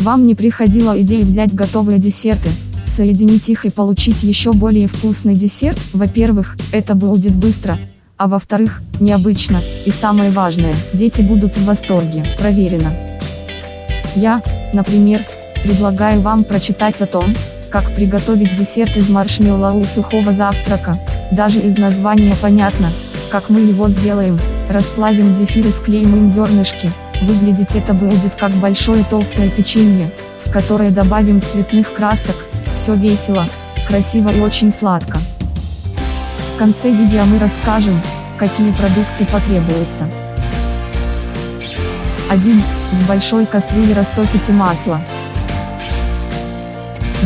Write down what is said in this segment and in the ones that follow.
Вам не приходила идея взять готовые десерты, соединить их и получить еще более вкусный десерт? Во-первых, это будет быстро, а во-вторых, необычно, и самое важное, дети будут в восторге, проверено. Я, например, предлагаю вам прочитать о том, как приготовить десерт из маршмеллоу и сухого завтрака, даже из названия понятно, как мы его сделаем, расплавим зефир и склеим им зернышки, выглядеть это будет как большое толстое печенье, в которое добавим цветных красок, все весело, красиво и очень сладко. В конце видео мы расскажем, какие продукты потребуются. 1. В большой кастрюле растопите масло.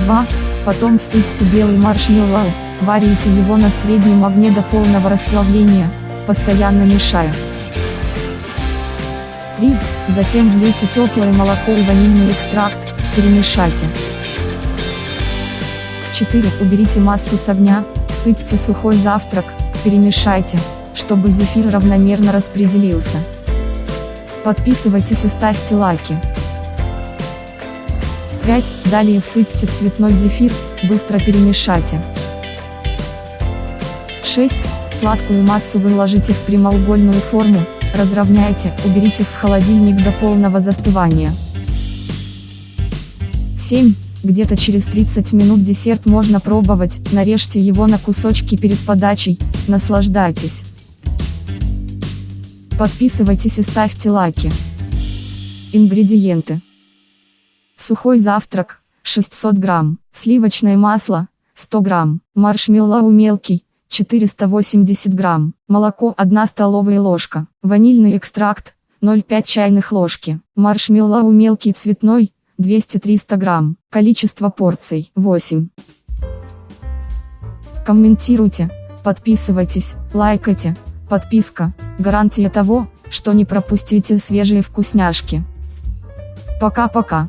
2. Потом всыпьте белый маршмеллоу, варите его на среднем огне до полного расплавления, постоянно мешая. 3. Затем влейте теплое молоко и ванильный экстракт, перемешайте. 4. Уберите массу с огня, всыпьте сухой завтрак, перемешайте, чтобы зефир равномерно распределился. Подписывайтесь и ставьте лайки. 5. Далее всыпьте цветной зефир, быстро перемешайте. 6. Сладкую массу выложите в прямоугольную форму, разровняйте, уберите в холодильник до полного застывания. 7. Где-то через 30 минут десерт можно пробовать, нарежьте его на кусочки перед подачей, наслаждайтесь. Подписывайтесь и ставьте лайки. Ингредиенты. Сухой завтрак, 600 грамм, сливочное масло, 100 грамм, маршмеллоу мелкий, 480 грамм, молоко 1 столовая ложка, ванильный экстракт, 0,5 чайных ложки, маршмеллоу мелкий цветной, 200-300 грамм. Количество порций 8. Комментируйте, подписывайтесь, лайкайте. Подписка – гарантия того, что не пропустите свежие вкусняшки. Пока-пока.